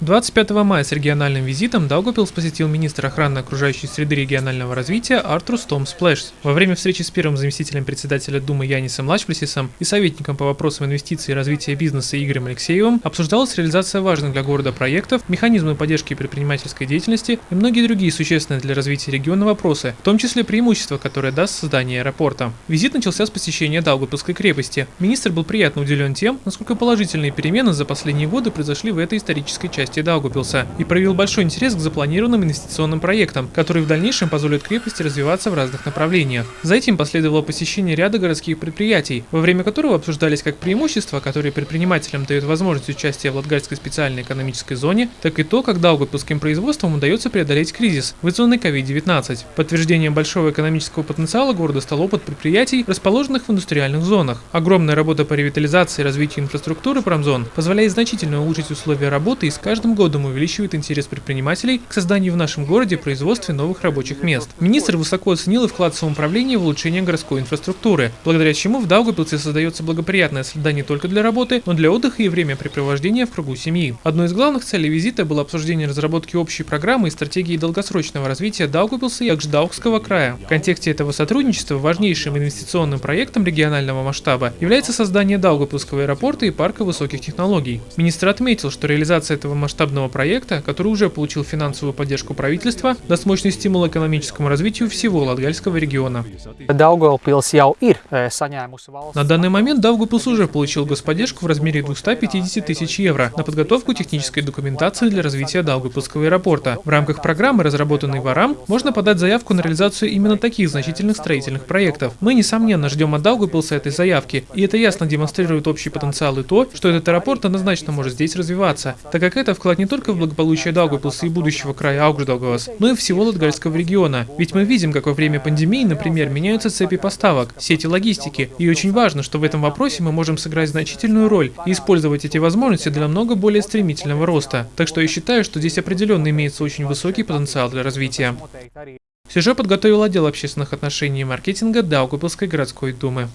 25 мая с региональным визитом Даугавпилс посетил министр охраны окружающей среды регионального развития Артурс Том Сплэшс. Во время встречи с первым заместителем председателя Думы Янисом Лачплесисом и советником по вопросам инвестиций и развития бизнеса Игорем Алексеевым обсуждалась реализация важных для города проектов, механизмы поддержки предпринимательской деятельности и многие другие существенные для развития региона вопросы, в том числе преимущества, которые даст создание аэропорта. Визит начался с посещения Даугавпилской крепости. Министр был приятно удивлен тем, насколько положительные перемены за последние годы произошли в этой исторической части части Даугупилса и проявил большой интерес к запланированным инвестиционным проектам, которые в дальнейшем позволят крепости развиваться в разных направлениях. За этим последовало посещение ряда городских предприятий, во время которого обсуждались как преимущества, которые предпринимателям дают возможность участия в Латгальской специальной экономической зоне, так и то, как Даугупилским производством удается преодолеть кризис, вызванный COVID-19. Подтверждением большого экономического потенциала города стал опыт предприятий, расположенных в индустриальных зонах. Огромная работа по ревитализации и развитию инфраструктуры промзон позволяет значительно улучшить условия работы и с каждым годом увеличивает интерес предпринимателей к созданию в нашем городе производстве новых рабочих мест. Министр высоко оценил и вклад самоуправления в улучшение городской инфраструктуры, благодаря чему в Даугавпилсе создается благоприятная среда не только для работы, но для отдыха и времяпрепровождения в кругу семьи. Одной из главных целей визита было обсуждение разработки общей программы и стратегии долгосрочного развития Даугавпилса и Акждаукского края. В контексте этого сотрудничества важнейшим инвестиционным проектом регионального масштаба является создание Даугавпилского аэропорта и парка высоких технологий. Министр отметил, что реализация этого масштаба масштабного проекта, который уже получил финансовую поддержку правительства, даст мощный стимул экономическому развитию всего Латгальского региона. На данный момент Даугавпилс уже получил господдержку в размере 250 тысяч евро на подготовку технической документации для развития Даугавпилского аэропорта. В рамках программы, разработанной в АРАМ, можно подать заявку на реализацию именно таких значительных строительных проектов. Мы, несомненно, ждем от Даугавпилса этой заявки, и это ясно демонстрирует общий потенциал и то, что этот аэропорт однозначно может здесь развиваться, так как это вклад не только в благополучие Даугавпилса и будущего края Аугждаугавас, но и всего Латгальского региона. Ведь мы видим, как во время пандемии, например, меняются цепи поставок, сети логистики, и очень важно, что в этом вопросе мы можем сыграть значительную роль и использовать эти возможности для намного более стремительного роста. Так что я считаю, что здесь определенно имеется очень высокий потенциал для развития. Сюжет подготовил отдел общественных отношений и маркетинга Даугавпилской городской думы.